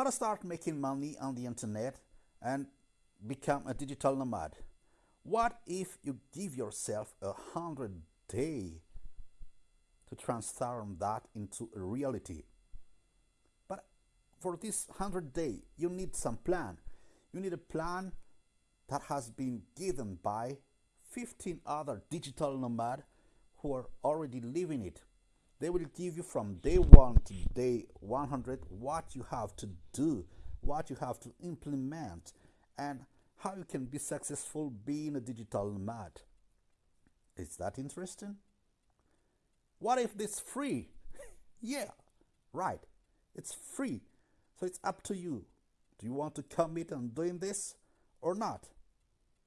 how to start making money on the internet and become a digital nomad. What if you give yourself a hundred day to transform that into a reality? But for this hundred day, you need some plan. You need a plan that has been given by 15 other digital nomad who are already living it. They will give you from day one to day 100 what you have to do, what you have to implement, and how you can be successful being a digital nomad. Is that interesting? What if this free? yeah, right. It's free. So it's up to you. Do you want to commit on doing this or not?